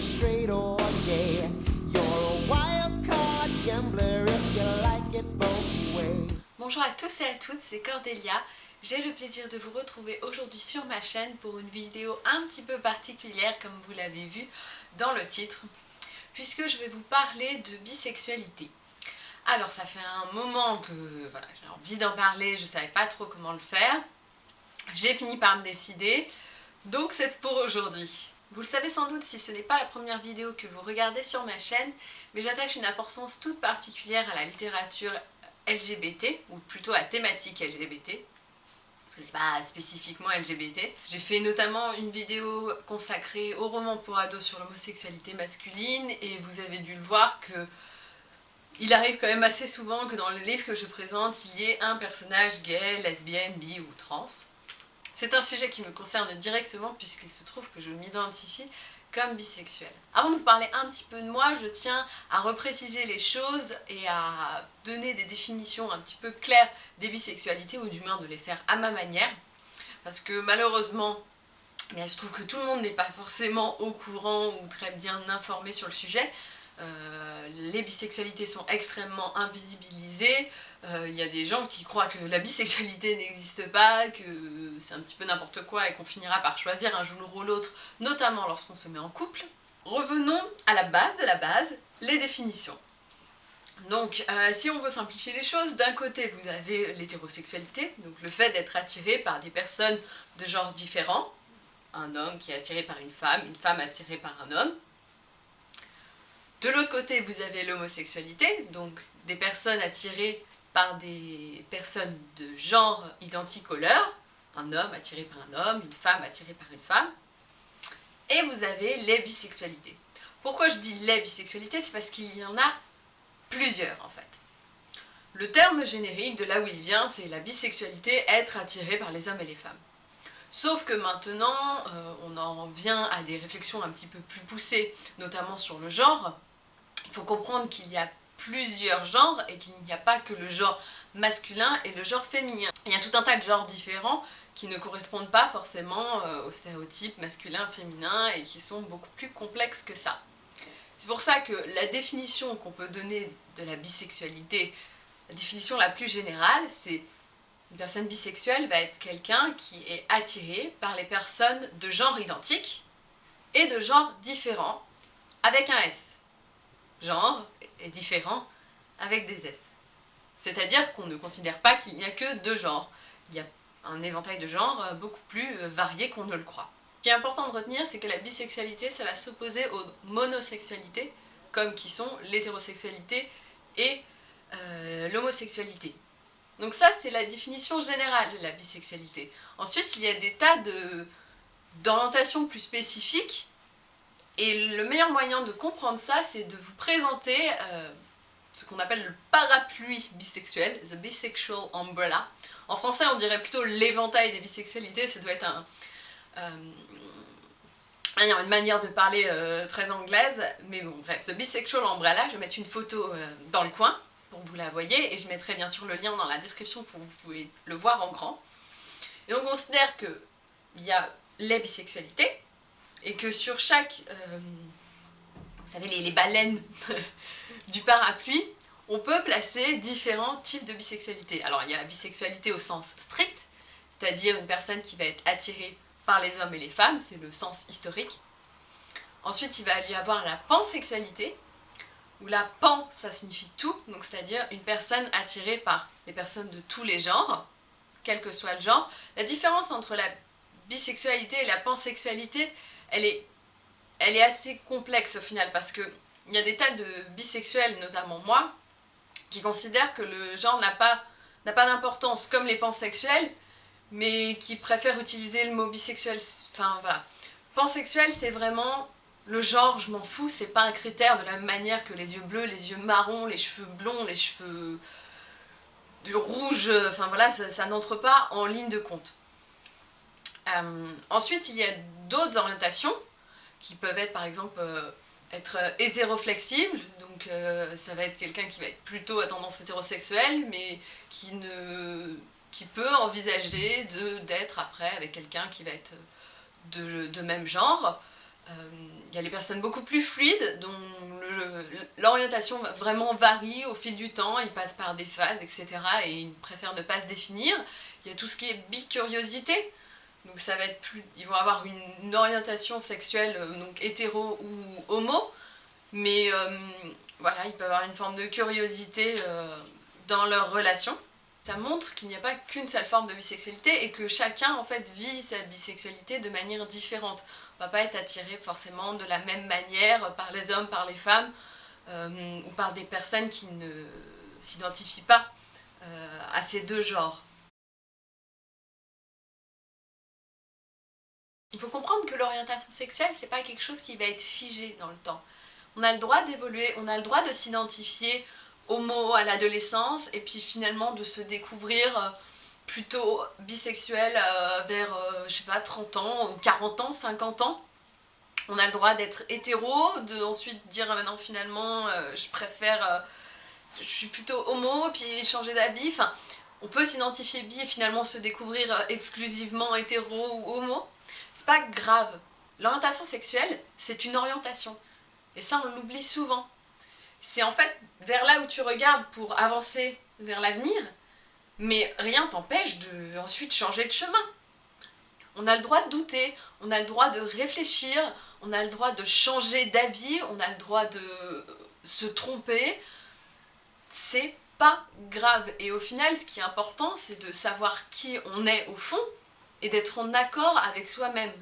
straight or gay. You're a wild gambler if you like it both. Bonjour à tous et à toutes, c'est Cordélia. J'ai le plaisir de vous retrouver aujourd'hui sur ma chaîne pour une vidéo un petit peu particulière comme vous l'avez vu dans le titre puisque je vais vous parler de bisexualité. Alors ça fait un moment que voilà, j'ai envie d'en parler, je ne savais pas trop comment le faire. J'ai fini par me décider, donc c'est pour aujourd'hui. Vous le savez sans doute si ce n'est pas la première vidéo que vous regardez sur ma chaîne, mais j'attache une importance toute particulière à la littérature LGBT, ou plutôt à thématique LGBT, parce que c'est pas spécifiquement LGBT. J'ai fait notamment une vidéo consacrée au roman pour ados sur l'homosexualité masculine, et vous avez dû le voir que il arrive quand même assez souvent que dans le livre que je présente, il y ait un personnage gay, lesbienne, bi ou trans. C'est un sujet qui me concerne directement puisqu'il se trouve que je m'identifie comme bisexuelle. Avant de vous parler un petit peu de moi, je tiens à repréciser les choses et à donner des définitions un petit peu claires des bisexualités ou du moins de les faire à ma manière. Parce que malheureusement, mais il se trouve que tout le monde n'est pas forcément au courant ou très bien informé sur le sujet. Euh, les bisexualités sont extrêmement invisibilisées, il y a des gens qui croient que la bisexualité n'existe pas, que c'est un petit peu n'importe quoi et qu'on finira par choisir un jour ou l'autre, notamment lorsqu'on se met en couple. Revenons à la base de la base, les définitions. Donc, euh, si on veut simplifier les choses, d'un côté vous avez l'hétérosexualité, donc le fait d'être attiré par des personnes de genres différents, un homme qui est attiré par une femme, une femme attirée par un homme. De l'autre côté, vous avez l'homosexualité, donc des personnes attirées par des personnes de genre identique au leur, un homme attiré par un homme, une femme attirée par une femme, et vous avez les bisexualités. Pourquoi je dis les bisexualités? C'est parce qu'il y en a plusieurs en fait. Le terme générique de là où il vient, c'est la bisexualité, être attiré par les hommes et les femmes. Sauf que maintenant, euh, on en vient à des réflexions un petit peu plus poussées, notamment sur le genre. Il faut comprendre qu'il y a plusieurs genres et qu'il n'y a pas que le genre masculin et le genre féminin. Il y a tout un tas de genres différents qui ne correspondent pas forcément euh, aux stéréotypes masculin, féminin et qui sont beaucoup plus complexes que ça. C'est pour ça que la définition qu'on peut donner de la bisexualité, la définition la plus générale, c'est une personne bisexuelle va être quelqu'un qui est attiré par les personnes de genre identique et de genre différent avec un S genre est différent avec des S. C'est-à-dire qu'on ne considère pas qu'il n'y a que deux genres. Il y a un éventail de genres euh, beaucoup plus euh, varié qu'on ne le croit. Ce qui est important de retenir, c'est que la bisexualité, ça va s'opposer aux monosexualités, comme qui sont l'hétérosexualité et euh, l'homosexualité. Donc ça, c'est la définition générale de la bisexualité. Ensuite, il y a des tas d'orientations plus spécifiques et le meilleur moyen de comprendre ça, c'est de vous présenter euh, ce qu'on appelle le parapluie bisexuel, the bisexual umbrella. En français, on dirait plutôt l'éventail des bisexualités, ça doit être euh, une manière de parler euh, très anglaise, mais bon, bref, the bisexual umbrella, je vais mettre une photo dans le coin pour que vous la voyez, et je mettrai bien sûr le lien dans la description pour que vous pouvez le voir en grand. Et on considère qu'il y a les bisexualités, et que sur chaque, euh, vous savez, les, baleines du parapluie, on peut placer différents types de bisexualité. Alors il y a la bisexualité au sens strict, c'est-à-dire une personne qui va être attirée par les hommes et les femmes, c'est le sens historique. Ensuite, il va y avoir la pansexualité, où la pan, ça signifie tout, donc c'est-à-dire une personne attirée par les personnes de tous les genres, quel que soit le genre. La différence entre la bisexualité et la pansexualité, elle est, assez complexe au final parce que il y a des tas de bisexuels, notamment moi, qui considèrent que le genre n'a pas, pas d'importance comme les pansexuels, mais qui préfèrent utiliser le mot bisexuel. Enfin voilà. Pansexuel, c'est vraiment le genre, je m'en fous, c'est pas un critère de la même manière que les yeux bleus, les yeux marrons, les cheveux blonds, les cheveux du rouge, enfin voilà, ça n'entre pas en ligne de compte. Euh, ensuite, il y a d'autres orientations qui peuvent être par exemple euh, être euh, hétéroflexibles, donc ça va être quelqu'un qui va être plutôt à tendance hétérosexuelle, mais qui, ne, qui peut envisager d'être après avec quelqu'un qui va être de, de, même genre. Il y a les personnes beaucoup plus fluides, dont l'orientation vraiment varie au fil du temps, ils passent par des phases, etc. et ils préfèrent ne pas se définir. Il y a tout ce qui est bicuriosité, donc ça va être plus... Ils vont avoir une, orientation sexuelle, donc hétéro ou homo, mais voilà, ils peuvent avoir une forme de curiosité dans leur relation. Ça montre qu'il n'y a pas qu'une seule forme de bisexualité et que chacun en fait vit sa bisexualité de manière différente. On va pas être attiré forcément de la même manière par les hommes, par les femmes euh, ou par des personnes qui ne s'identifient pas euh, à ces deux genres. Il faut comprendre que l'orientation sexuelle, c'est pas quelque chose qui va être figé dans le temps. On a le droit d'évoluer, on a le droit de s'identifier homo à l'adolescence et puis finalement de se découvrir euh, plutôt bisexuel euh, vers, euh, je sais pas, 30 ans ou 40 ans, 50 ans. On a le droit d'être hétéro, de ensuite dire maintenant finalement je préfère, je suis plutôt homo, puis changer d'habit. Enfin, on peut s'identifier bi et finalement se découvrir exclusivement hétéro ou homo. C'est pas grave. L'orientation sexuelle, c'est une orientation. Et ça, on l'oublie souvent c'est en fait vers là où tu regardes pour avancer vers l'avenir, mais rien t'empêche de ensuite changer de chemin. On a le droit de douter, on a le droit de réfléchir, on a le droit de changer d'avis, on a le droit de se tromper. C'est pas grave. Et au final, ce qui est important, c'est de savoir qui on est au fond et d'être en accord avec soi-même.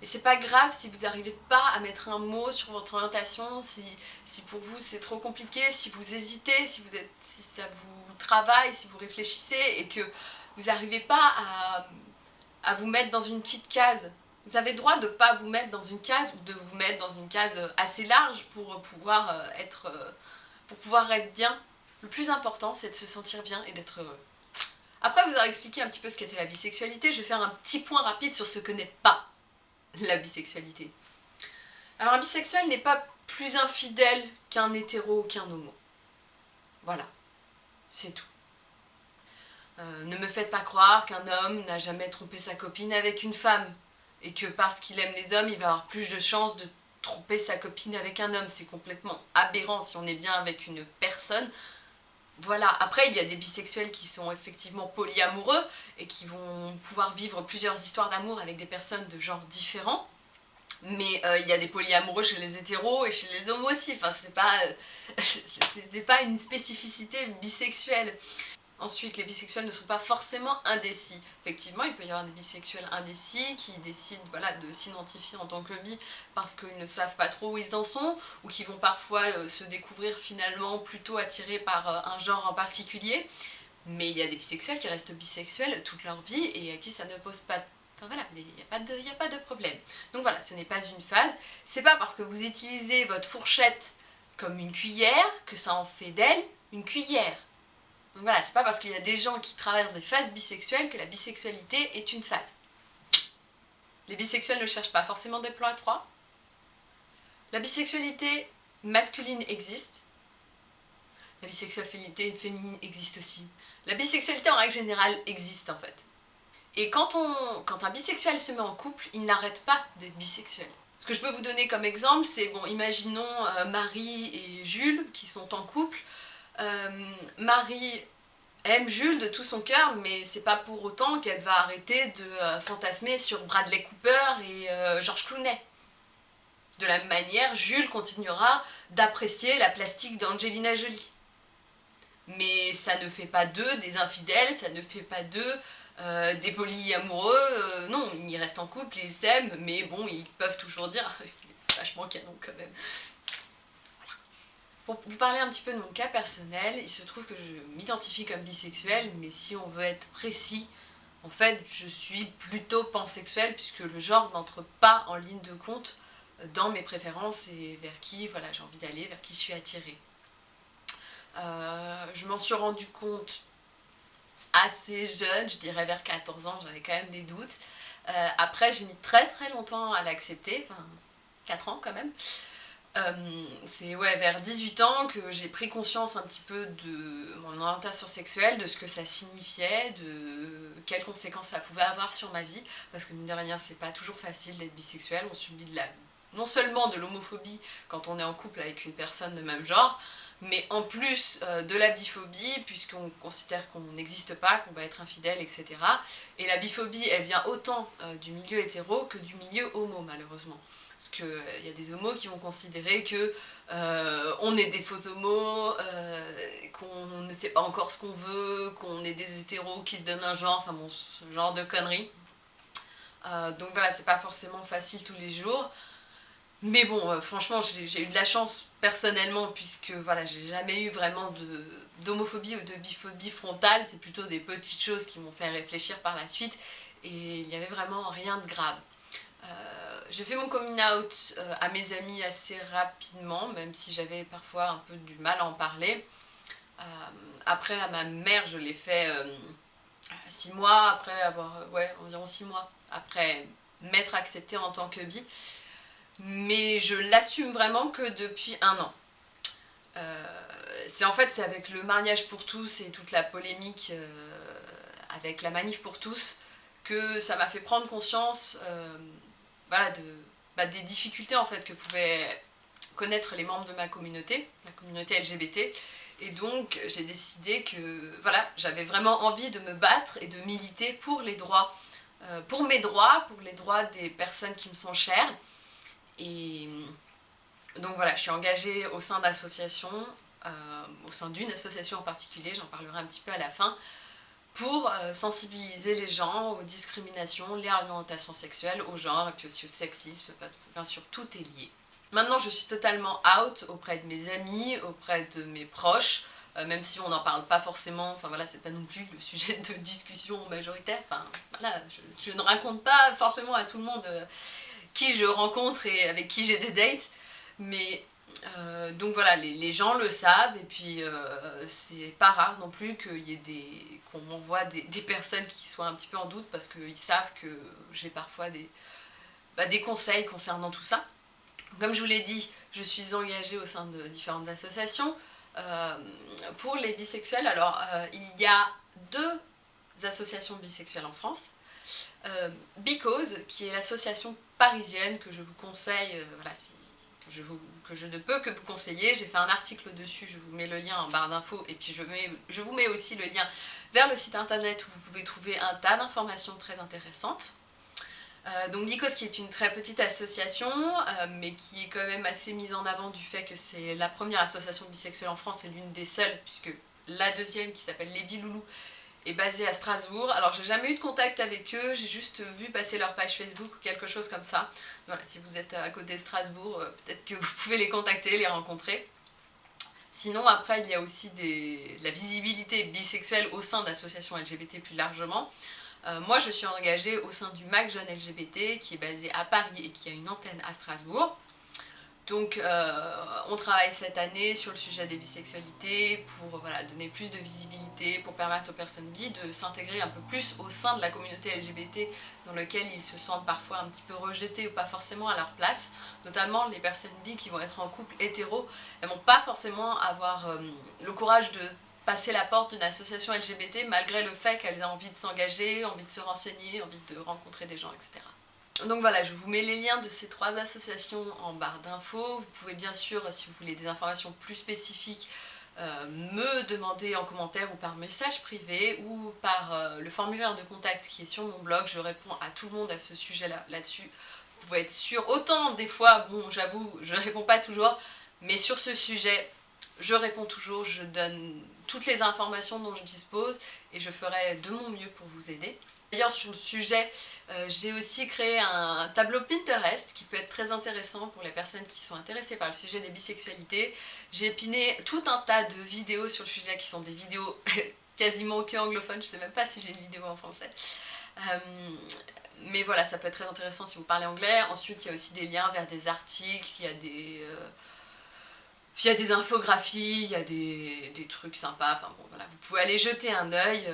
Et c'est pas grave si vous n'arrivez pas à mettre un mot sur votre orientation, si, si pour vous c'est trop compliqué, si vous hésitez, si, vous êtes, si ça vous travaille, si vous réfléchissez et que vous n'arrivez pas à, à vous mettre dans une petite case. Vous avez droit de ne pas vous mettre dans une case ou de vous mettre dans une case assez large pour pouvoir euh, être, euh, pour pouvoir être bien. Le plus important, c'est de se sentir bien et d'être heureux. Après vous avoir expliqué un petit peu ce qu'était la bisexualité, je vais faire un petit point rapide sur ce que n'est pas la bisexualité. Alors un bisexuel n'est pas plus infidèle qu'un hétéro ou qu'un homo. Voilà, c'est tout. Euh, ne me faites pas croire qu'un homme n'a jamais trompé sa copine avec une femme, et que parce qu'il aime les hommes, il va avoir plus de chances de tromper sa copine avec un homme. C'est complètement aberrant si on est bien avec une personne. Voilà, après il y a des bisexuels qui sont effectivement polyamoureux et qui vont pouvoir vivre plusieurs histoires d'amour avec des personnes de genres différents. Mais euh, il y a des polyamoureux chez les hétéros et chez les homos aussi, enfin c'est pas, pas une spécificité bisexuelle. Ensuite, les bisexuels ne sont pas forcément indécis. Effectivement, il peut y avoir des bisexuels indécis qui décident de s'identifier en tant que bi parce qu'ils ne savent pas trop où ils en sont ou qui vont parfois euh, se découvrir finalement plutôt attirés par euh, un genre en particulier. Mais il y a des bisexuels qui restent bisexuels toute leur vie et à qui ça ne pose pas Enfin voilà, il n'y de, a pas de problème. Donc voilà, ce n'est pas une phase. C'est pas parce que vous utilisez votre fourchette comme une cuillère que ça en fait d'elle une cuillère. Donc voilà, c'est pas parce qu'il y a des gens qui traversent des phases bisexuelles que la bisexualité est une phase. Les bisexuels ne cherchent pas forcément des plans à trois. La bisexualité masculine existe. La bisexualité féminine existe aussi. La bisexualité en règle générale existe en fait. Et quand, on, quand un bisexuel se met en couple, il n'arrête pas d'être bisexuel. Ce que je peux vous donner comme exemple, c'est, bon, imaginons euh, Marie et Jules qui sont en couple. Euh, Marie aime Jules de tout son cœur, mais c'est pas pour autant qu'elle va arrêter de euh, fantasmer sur Bradley Cooper et euh, George Clooney. De la même manière, Jules continuera d'apprécier la plastique d'Angelina Jolie. Mais ça ne fait pas d'eux des infidèles, ça ne fait pas d'eux des polyamoureux. non, ils restent en couple, ils s'aiment, mais bon, ils peuvent toujours dire « il est vachement canon quand même ». Pour vous parler un petit peu de mon cas personnel, il se trouve que je m'identifie comme bisexuelle, mais si on veut être précis, en fait, je suis plutôt pansexuelle puisque le genre n'entre pas en ligne de compte dans mes préférences et vers qui voilà, j'ai envie d'aller, vers qui je suis attirée. Euh, je m'en suis rendu compte assez jeune, je dirais vers 14 ans, j'avais quand même des doutes. Euh, après, j'ai mis très très longtemps à l'accepter, enfin 4 ans quand même. Euh, c'est ouais, vers 18 ans que j'ai pris conscience un petit peu de mon orientation sexuelle, de ce que ça signifiait, de quelles conséquences ça pouvait avoir sur ma vie, parce que mine de rien c'est pas toujours facile d'être bisexuel, on subit de la non seulement de l'homophobie quand on est en couple avec une personne de même genre, mais en plus euh, de la biphobie, puisqu'on considère qu'on n'existe pas, qu'on va être infidèle, etc. Et la biphobie, elle vient autant euh, du milieu hétéro que du milieu homo, malheureusement. Parce qu'il euh, y a des homos qui vont considérer que on est des faux homos, qu'on ne sait pas encore ce qu'on veut, qu'on est des hétéros qui se donnent un genre, enfin bon, ce genre de conneries. donc voilà, c'est pas forcément facile tous les jours. Mais bon, euh, franchement, j'ai eu de la chance personnellement, puisque voilà, j'ai jamais eu vraiment d'homophobie ou de biphobie frontale, c'est plutôt des petites choses qui m'ont fait réfléchir par la suite, et il n'y avait vraiment rien de grave. Euh, j'ai fait mon coming out euh, à mes amis assez rapidement, même si j'avais parfois un peu du mal à en parler. après, à ma mère, je l'ai fait six mois, après avoir, ouais, environ six mois, après m'être acceptée en tant que bi mais je l'assume vraiment que depuis un an. Euh, c'est en fait c'est avec le mariage pour tous et toute la polémique euh, avec la manif pour tous que ça m'a fait prendre conscience euh, voilà, de, bah, des difficultés en fait que pouvaient connaître les membres de ma communauté, la communauté LGBT, et donc j'ai décidé que voilà, j'avais vraiment envie de me battre et de militer pour les droits, pour mes droits, pour les droits des personnes qui me sont chères, et donc voilà, je suis engagée au sein d'associations, euh, au sein d'une association en particulier, j'en parlerai un petit peu à la fin, pour euh, sensibiliser les gens aux discriminations, les orientations sexuelles, au genre et puis aussi au sexisme, bien sûr tout est lié. Maintenant je suis totalement out auprès de mes amis, auprès de mes proches, euh, même si on n'en parle pas forcément, enfin voilà, c'est pas non plus le sujet de discussion majoritaire, enfin voilà, je, ne raconte pas forcément à tout le monde qui je rencontre et avec qui j'ai des dates. Mais euh, donc voilà, les, gens le savent et puis euh, c'est pas rare non plus qu'il y ait des qu'on m'envoie des, personnes qui soient un petit peu en doute parce qu'ils savent que j'ai parfois des, bah, des conseils concernant tout ça. Comme je vous l'ai dit, je suis engagée au sein de différentes associations. Euh, pour les bisexuels, alors il y a deux associations bisexuelles en France. Because, qui est l'association parisienne que je vous conseille, euh, voilà, que, je que je ne peux que vous conseiller. J'ai fait un article dessus, je vous mets le lien en barre d'infos et puis je vous mets aussi le lien vers le site internet où vous pouvez trouver un tas d'informations très intéressantes. Euh, donc Bicos qui est une très petite association euh, mais qui est quand même assez mise en avant du fait que c'est la première association bisexuelle en France et l'une des seules puisque la deuxième qui s'appelle Les Biloulous est basée à Strasbourg. Alors j'ai jamais eu de contact avec eux, j'ai juste vu passer leur page Facebook ou quelque chose comme ça. Voilà, si vous êtes à côté de Strasbourg, euh, peut-être que vous pouvez les contacter, les rencontrer. Sinon après il y a aussi des, la visibilité bisexuelle au sein d'associations LGBT plus largement. Euh, moi je suis engagée au sein du MAC Jeune LGBT qui est basé à Paris et qui a une antenne à Strasbourg. Donc euh, on travaille cette année sur le sujet des bisexualités pour donner plus de visibilité, pour permettre aux personnes bi de s'intégrer un peu plus au sein de la communauté LGBT dans laquelle ils se sentent parfois un petit peu rejetés ou pas forcément à leur place. Notamment les personnes bi qui vont être en couple hétéro, elles vont pas forcément avoir euh, le courage de passer la porte d'une association LGBT malgré le fait qu'elles aient envie de s'engager, envie de se renseigner, envie de rencontrer des gens, etc. Donc voilà, je vous mets les liens de ces trois associations en barre d'infos. Vous pouvez bien sûr, si vous voulez des informations plus spécifiques, euh, me demander en commentaire ou par message privé ou par euh, le formulaire de contact qui est sur mon blog. Je réponds à tout le monde à ce sujet-là là-dessus. vous pouvez être sûr, autant des fois, bon j'avoue, je ne réponds pas toujours, mais sur ce sujet, je réponds toujours, je donne toutes les informations dont je dispose et je ferai de mon mieux pour vous aider. D'ailleurs sur le sujet, euh, j'ai aussi créé un tableau Pinterest qui peut être très intéressant pour les personnes qui sont intéressées par le sujet des bisexualités. J'ai épiné tout un tas de vidéos sur le sujet qui sont des vidéos quasiment que anglophones, je sais même pas si j'ai une vidéo en français. Euh, mais voilà, ça peut être très intéressant si vous parlez anglais. Ensuite, il y a aussi des liens vers des articles, il y a des... Euh, il y a des infographies, il y a des, des, trucs sympas, enfin bon voilà, vous pouvez aller jeter un œil.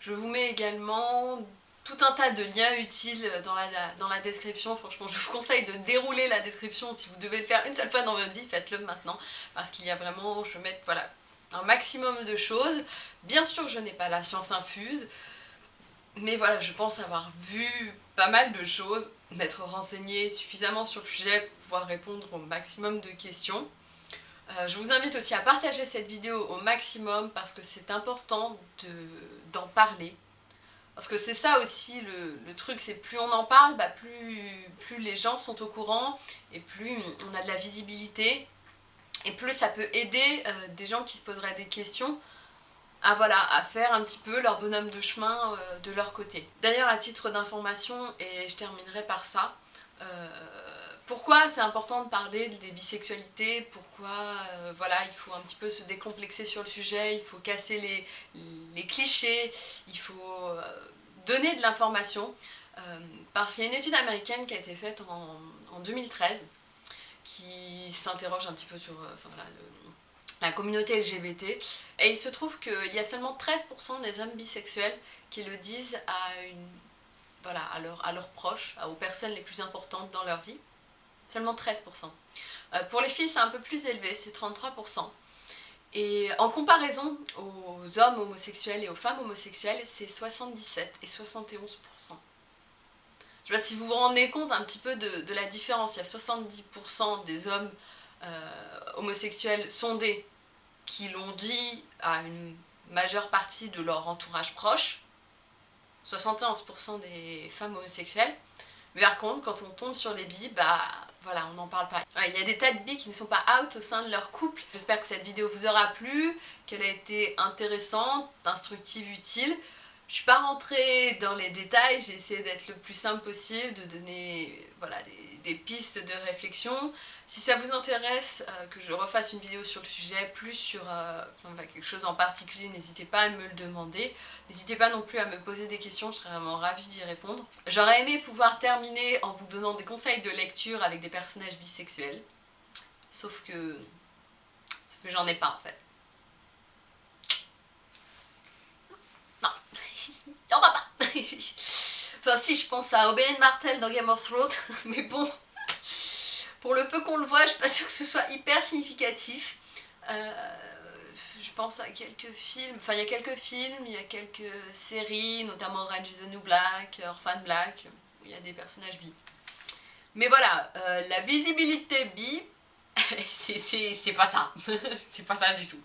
Je vous mets également tout un tas de liens utiles dans la, dans la description. Franchement, je vous conseille de dérouler la description. Si vous devez le faire une seule fois dans votre vie, faites-le maintenant. Parce qu'il y a vraiment, je vais mettre voilà, un maximum de choses. Bien sûr je n'ai pas la science infuse. Mais voilà, je pense avoir vu pas mal de choses. m'être renseignée suffisamment sur le sujet pour pouvoir répondre au maximum de questions. Euh, je vous invite aussi à partager cette vidéo au maximum parce que c'est important d'en parler. Parce que c'est ça aussi le, truc, c'est plus on en parle, bah plus, les gens sont au courant et plus on a de la visibilité et plus ça peut aider euh, des gens qui se poseraient des questions à, voilà, à faire un petit peu leur bonhomme de chemin euh, de leur côté. D'ailleurs, à titre d'information, et je terminerai par ça, euh, pourquoi c'est important de parler des bisexualités, pourquoi voilà, il faut un petit peu se décomplexer sur le sujet, il faut casser les, clichés, il faut donner de l'information, parce qu'il y a une étude américaine qui a été faite en, en 2013, qui s'interroge un petit peu sur euh, la communauté LGBT. Et il se trouve qu'il y a seulement 13% des hommes bisexuels qui le disent à, une, voilà, à, leurs proches, aux personnes les plus importantes dans leur vie. Seulement 13%. Euh, pour les filles, c'est un peu plus élevé, c'est 33%. Et en comparaison aux hommes homosexuels et aux femmes homosexuelles, c'est 77 et 71%. Je sais pas si vous vous rendez compte un petit peu de, la différence. Il y a 70% des hommes euh, homosexuels sondés qui l'ont dit à une majeure partie de leur entourage proche. 71% des femmes homosexuelles. Mais par contre, quand on tombe sur les bi, bah voilà, on n'en parle pas. Il y a des tas de bi qui ne sont pas out au sein de leur couple. J'espère que cette vidéo vous aura plu, qu'elle a été intéressante, instructive, utile. Je suis pas rentrée dans les détails, j'ai essayé d'être le plus simple possible, de donner voilà, des, pistes de réflexion. Si ça vous intéresse euh, que je refasse une vidéo sur le sujet, plus sur euh, quelque chose en particulier, n'hésitez pas à me le demander. N'hésitez pas non plus à me poser des questions, je serais vraiment ravie d'y répondre. J'aurais aimé pouvoir terminer en vous donnant des conseils de lecture avec des personnages bisexuels. Sauf que, que j'en ai pas en fait. on va pas Enfin si, je pense à Oberyn Martel dans Game of Thrones, mais bon, pour le peu qu'on le voit, je suis pas sûre que ce soit hyper significatif. Euh, je pense à quelques films, enfin il y a quelques films, il y a quelques séries, notamment Orange is the New Black, Orphan Black, où il y a des personnages bi. Mais voilà, euh, la visibilité bi, c'est pas ça, c'est pas ça du tout.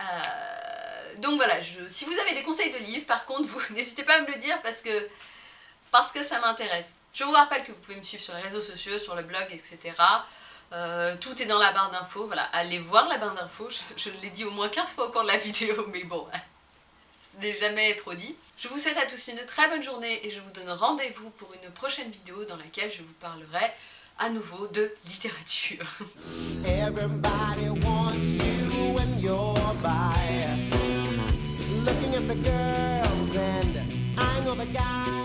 Euh, donc voilà, si vous avez des conseils de livres, par contre, vous n'hésitez pas à me le dire parce que, parce que ça m'intéresse. Je vous rappelle que vous pouvez me suivre sur les réseaux sociaux, sur le blog, etc. Euh, tout est dans la barre d'infos, voilà, allez voir la barre d'infos, je, l'ai dit au moins 15 fois au cours de la vidéo, mais bon, ce n'est jamais trop dit. Je vous souhaite à tous une très bonne journée et je vous donne rendez-vous pour une prochaine vidéo dans laquelle je vous parlerai à nouveau de littérature. The girls and I know the guys